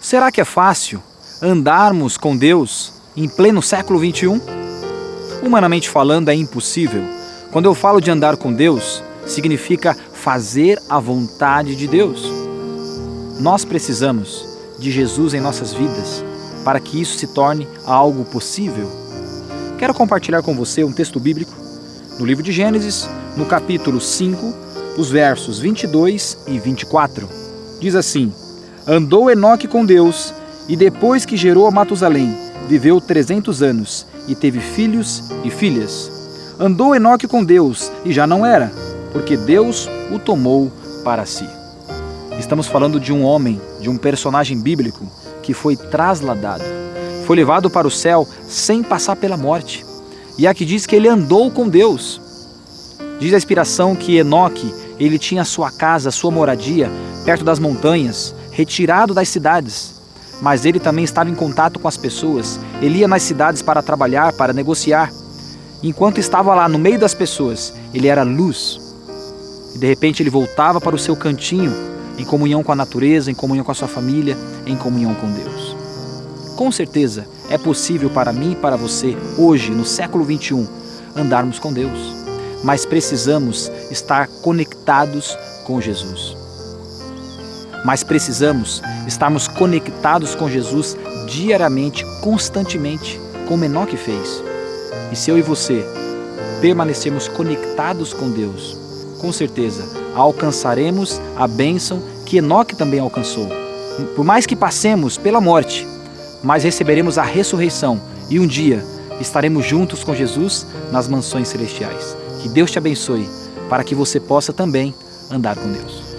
Será que é fácil andarmos com Deus em pleno século 21? Humanamente falando, é impossível. Quando eu falo de andar com Deus, significa fazer a vontade de Deus. Nós precisamos de Jesus em nossas vidas para que isso se torne algo possível. Quero compartilhar com você um texto bíblico no livro de Gênesis, no capítulo 5, os versos 22 e 24. Diz assim: Andou Enoque com Deus, e depois que gerou a Matusalém, viveu trezentos anos, e teve filhos e filhas. Andou Enoque com Deus, e já não era, porque Deus o tomou para si. Estamos falando de um homem, de um personagem bíblico, que foi trasladado, foi levado para o céu sem passar pela morte. E aqui diz que ele andou com Deus. Diz a inspiração que Enoque, ele tinha sua casa, sua moradia, perto das montanhas, retirado das cidades. Mas ele também estava em contato com as pessoas. Ele ia nas cidades para trabalhar, para negociar. Enquanto estava lá no meio das pessoas, ele era luz. E de repente ele voltava para o seu cantinho, em comunhão com a natureza, em comunhão com a sua família, em comunhão com Deus. Com certeza, é possível para mim e para você, hoje, no século 21, andarmos com Deus. Mas precisamos estar conectados com Jesus. Mas precisamos estarmos conectados com Jesus diariamente, constantemente, como Enoque fez. E se eu e você permanecermos conectados com Deus, com certeza alcançaremos a bênção que Enoque também alcançou. Por mais que passemos pela morte, mas receberemos a ressurreição e um dia estaremos juntos com Jesus nas mansões celestiais. Que Deus te abençoe para que você possa também andar com Deus.